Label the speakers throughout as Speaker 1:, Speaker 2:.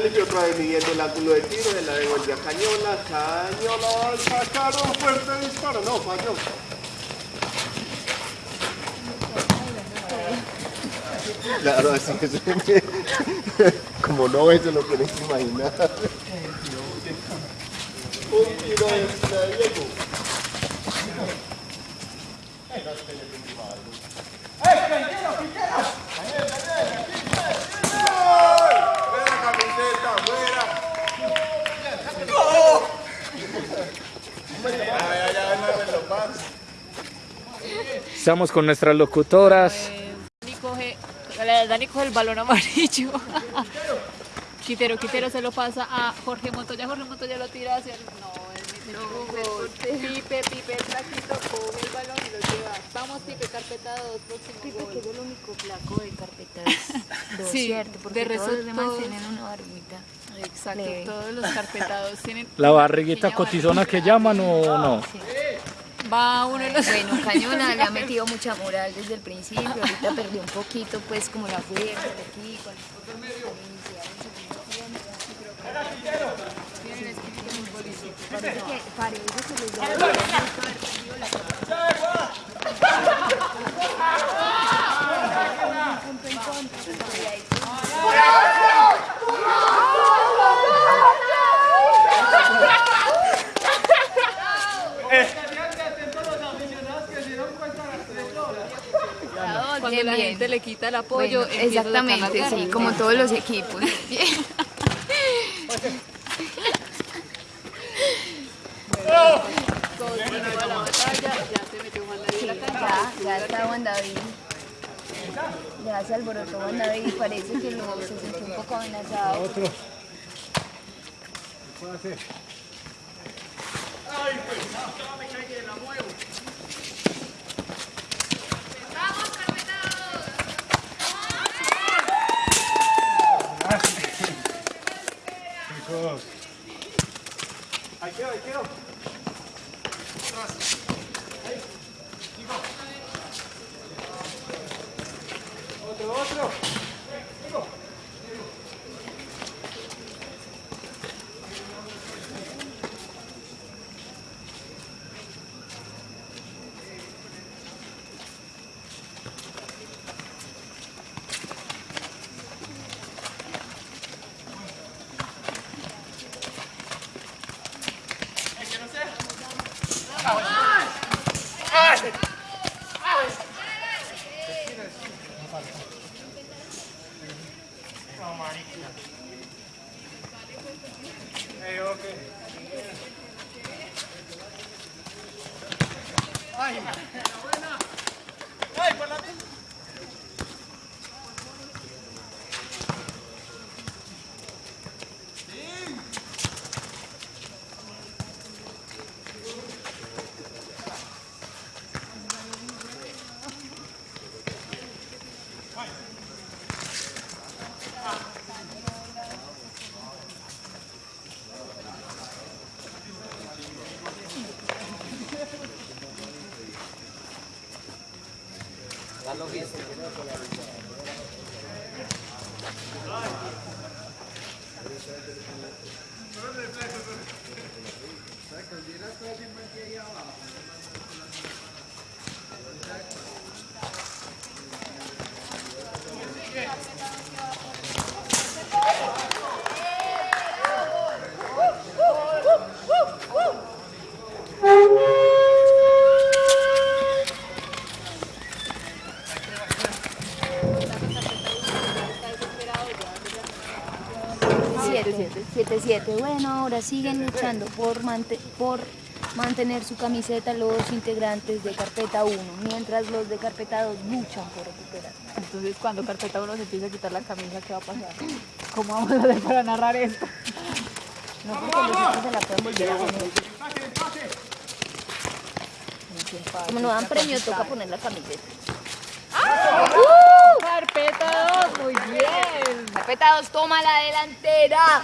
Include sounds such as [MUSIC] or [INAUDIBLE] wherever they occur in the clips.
Speaker 1: Felipe otra vez midiendo el ángulo de tiro, de la devuelve a Cañola, Cañola al sacar un fuerte disparo, no, falló. Claro, así es. [LAUGHS] Como no eso lo tienes que imaginar. Un tiro extra de Diego.
Speaker 2: Estamos con nuestras locutoras.
Speaker 3: Dani coge, Dani coge el balón amarillo. [LAUGHS] Quitero, Quitero se lo pasa a Jorge Montoya. Jorge Montoya lo tira hacia el. No, él mete Pipe, Pipe, el flaquito, coge el balón y lo lleva. Vamos, Pipe, carpeta 2, próximo gol.
Speaker 4: es el único flaco de carpetas. [LAUGHS] dos,
Speaker 3: Sí,
Speaker 4: cierto, porque
Speaker 3: de
Speaker 4: todos los demás
Speaker 3: todos-
Speaker 4: tienen una barbita.
Speaker 3: Exacto,
Speaker 4: Leve.
Speaker 3: todos los carpetados tienen.
Speaker 2: La barriguita cotizona que llaman o no.
Speaker 4: Sí.
Speaker 3: Barriguita. Va uno de los.
Speaker 4: Bueno, [LAUGHS] Cañona le ha metido mucha moral desde el principio, ahorita perdió un poquito pues como la fuerza de aquí, con. Parece que, parece que les da mucho haber perdido la punto en contra, y ahí
Speaker 3: Cuando
Speaker 4: Bien,
Speaker 3: la
Speaker 4: bien.
Speaker 3: gente le quita el apoyo,
Speaker 4: Bueno, exactamente, sí, como todos los equipos.
Speaker 3: La batalla, ya se metió Juan David en la cancha.
Speaker 4: Ya, ya está Juan David. Ya se alborotó Juan David y parece que lo, se sintió un poco amenazado. Ay, para la Está 7-7. Bueno, ahora siguen luchando por, por mantener su camiseta los integrantes de Carpeta 1, mientras los de Carpeta 2 luchan por recuperar.
Speaker 3: Entonces, cuando Carpeta 1 se empiece a quitar la camisa, ¿qué va a pasar? ¿Cómo vamos a hacer para narrar esto?
Speaker 4: No, porque los otros se la pueden quitar. Como no dan premio, toca poner la camiseta.
Speaker 3: 2, muy bien.
Speaker 4: Carpeta 2 toma la delantera.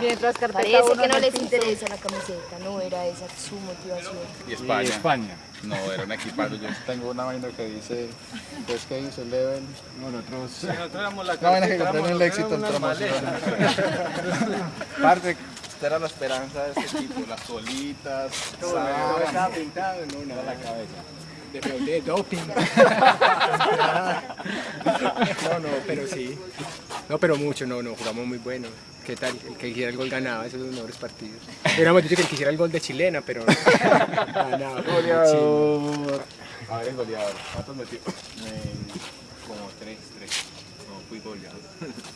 Speaker 3: Mientras
Speaker 4: Parece que no les
Speaker 3: piso.
Speaker 4: interesa la camiseta, no era esa su motivación.
Speaker 5: Y España.
Speaker 2: España.
Speaker 5: No, era un equipaje. Yo tengo una vaina que dice, pues que dice Level. No, nosotros.
Speaker 6: Nosotros éramos la
Speaker 5: Una vaina que el éxito en
Speaker 6: éramos unas
Speaker 5: promoción. Parte, esta era la esperanza de este equipo, las solitas,
Speaker 6: Todo estaba
Speaker 5: pintado en una la cabeza.
Speaker 6: De, de doping. [LAUGHS] no, no, pero sí. No, pero mucho, no, no, jugamos muy bueno. ¿Qué tal? El que hiciera el gol ganaba, esos son los mejores partidos. Hubiéramos dicho que el que hiciera el gol de chilena, pero ganaba. [LAUGHS]
Speaker 5: Goleador. A ver, el goleador. ¿Cuántos metió? como 3, 3. No, fui goleador.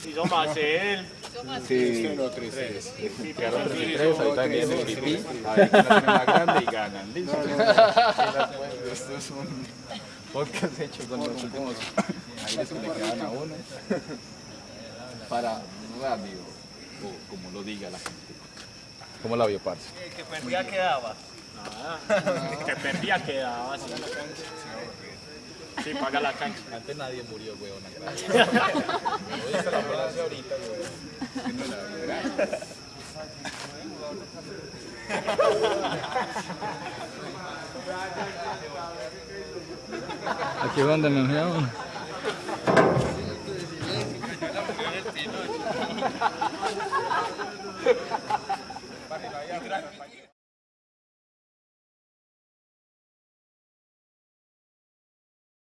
Speaker 7: Hizo más él.
Speaker 5: Sí, no, 3, 3. Quedaron 3 y 3, ahorita viene el pipí. A ver la grande y ganan. Listo. Esto es un podcast hecho con los últimos aires que le quedan a uno. Para radio, o como lo diga la gente. ¿Cómo la vio, parce?
Speaker 7: El que perdía quedaba. Nada. El que perdía quedaba. Sí, sí paga la cancha.
Speaker 5: Antes nadie murió, weón. No [LAUGHS] viste la ambulancia ahorita, weón. La.
Speaker 2: Aquí es donde nos vemos.